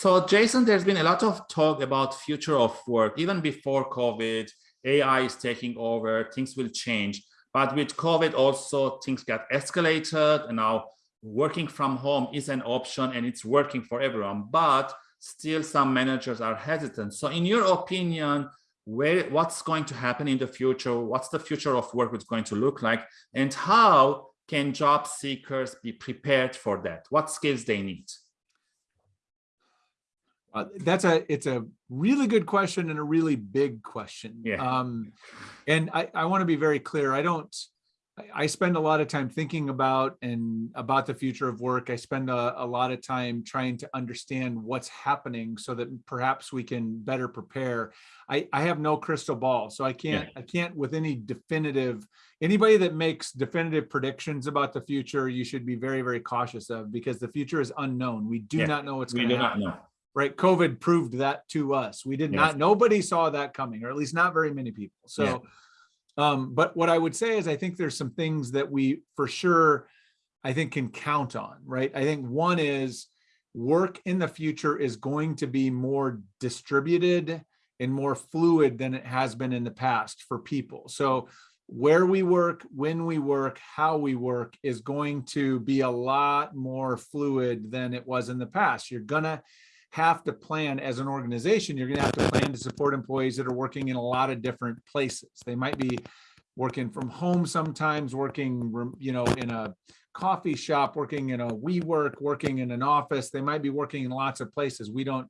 So Jason, there's been a lot of talk about future of work, even before COVID, AI is taking over, things will change. But with COVID also things got escalated and now working from home is an option and it's working for everyone, but still some managers are hesitant. So in your opinion, where what's going to happen in the future? What's the future of work is going to look like? And how can job seekers be prepared for that? What skills they need? Uh, that's a it's a really good question and a really big question. Yeah. Um, and I, I want to be very clear. I don't I spend a lot of time thinking about and about the future of work. I spend a, a, lot of time trying to understand what's happening so that perhaps we can better prepare. I, I have no crystal ball, so I can't yeah. I can't with any definitive anybody that makes definitive predictions about the future, you should be very, very cautious of because the future is unknown. We do yeah. not know what's going to happen. Know. Right. COVID proved that to us. We did yes. not, nobody saw that coming, or at least not very many people. So yeah um, but what I would say is I think there's some things that we for sure, I think can count on, right? I think one is work in the future is going to be more distributed and more fluid than it has been in the past for people. So where we work, when we work, how we work is going to be a lot more fluid than it was in the past. You're gonna have to plan as an organization, you're going to have to plan to support employees that are working in a lot of different places. They might be working from home sometimes, working, you know, in a coffee shop, working in a WeWork, working in an office. They might be working in lots of places. We don't,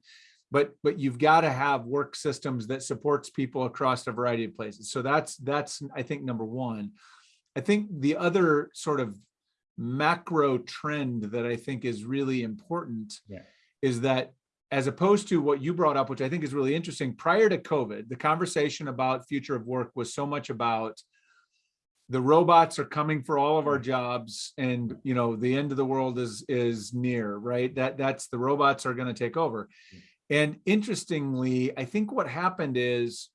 but but you've got to have work systems that supports people across a variety of places. So that's that's I think number one. I think the other sort of macro trend that I think is really important yeah. is that as opposed to what you brought up, which I think is really interesting, prior to COVID, the conversation about future of work was so much about the robots are coming for all of our jobs and you know the end of the world is is near right? That that's the robots are going to take over. And interestingly i think what happened is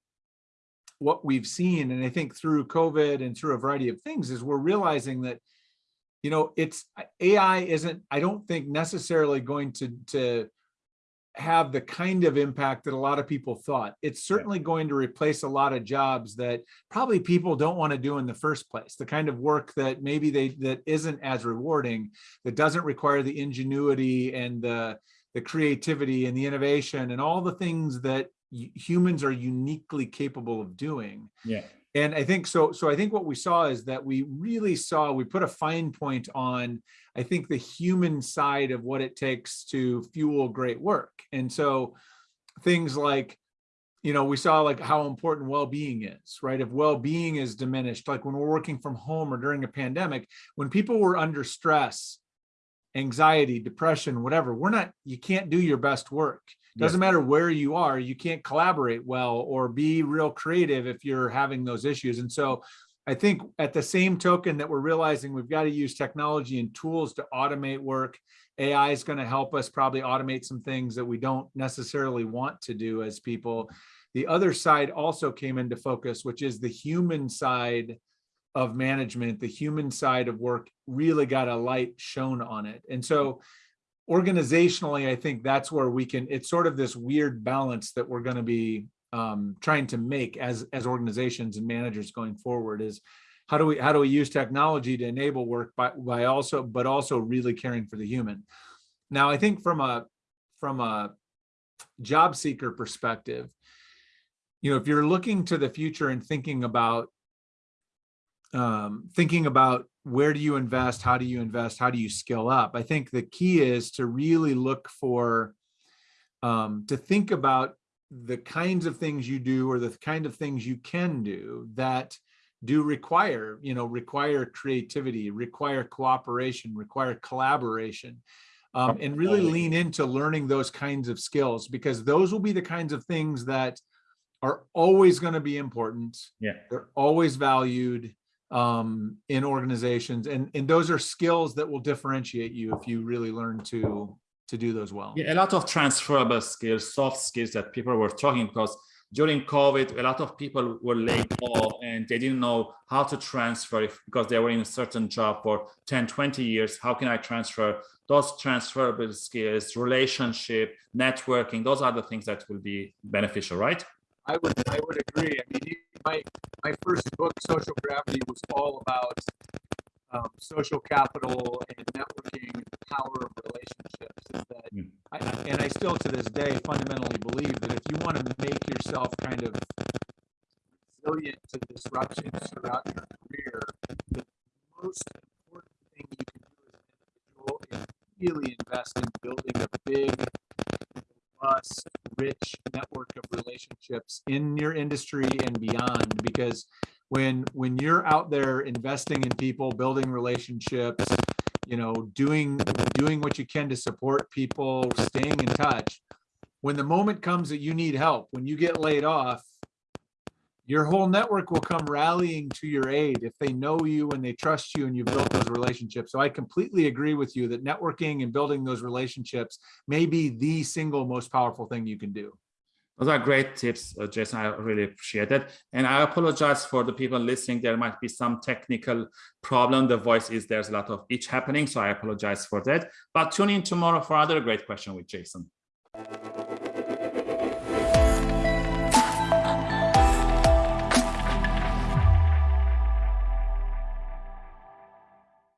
what we've seen and i think through covid and through a variety of things is we're realizing that you know it's ai isn't i don't think necessarily going to to have the kind of impact that a lot of people thought. It's certainly going to replace a lot of jobs that probably people don't want to do in the first place. The kind of work that maybe they that isn't as rewarding, that doesn't require the ingenuity and the the creativity and the innovation and all the things that humans are uniquely capable of doing. Yeah. And I think so. So I think what we saw is that we really saw we put a fine point on I think the human side of what it takes to fuel great work. And so things like you know, we saw like how important well-being is, right? If well-being is diminished, like when we're working from home or during a pandemic, when people were under stress, anxiety, depression, whatever, we're not, you can't do your best work. Doesn't matter where you are, you can't collaborate well or be real creative if you're having those issues. And so I think at the same token that we're realizing we've got to use technology and tools to automate work, AI is going to help us probably automate some things that we don't necessarily want to do as people. The other side also came into focus, which is the human side of management, the human side of work really got a light shown on it. And so organizationally, I think that's where we can, it's sort of this weird balance that we're going to be um, trying to make as, as organizations and managers going forward is how do we, how do we use technology to enable work by, by also, but also really caring for the human. Now, I think from a, from a job seeker perspective, you know, if you're looking to the future and thinking about um, thinking about where do you invest? How do you invest? How do you skill up? I think the key is to really look for, um, to think about the kinds of things you do or the kind of things you can do that do require, you know, require creativity, require cooperation, require collaboration, um, and really lean into learning those kinds of skills because those will be the kinds of things that are always going to be important. Yeah. They're always valued um, in organizations. And, and those are skills that will differentiate you if you really learn to, to do those well. Yeah, a lot of transferable skills, soft skills that people were talking because during COVID, a lot of people were laid off and they didn't know how to transfer if, because they were in a certain job for 10, 20 years. How can I transfer those transferable skills, relationship, networking? Those are the things that will be beneficial, right? I would I would agree. I mean, my my first book, Social Gravity, was all about um, social capital and networking and the power of relationships. Is that Mm. I, and I still to this day fundamentally believe that if you want to make yourself kind of resilient to disruptions throughout your career, the most important thing you can do as an individual is really invest in building a big, robust, rich network of relationships in your industry and beyond. Because when when you're out there investing in people, building relationships, you know, doing doing what you can to support people, staying in touch. When the moment comes that you need help, when you get laid off, your whole network will come rallying to your aid if they know you and they trust you and you've built those relationships. So I completely agree with you that networking and building those relationships may be the single most powerful thing you can do. Those are great tips, uh, Jason. I really appreciate it. And I apologize for the people listening. There might be some technical problem. The voice is there's a lot of each happening. So I apologize for that. But tune in tomorrow for another great question with Jason.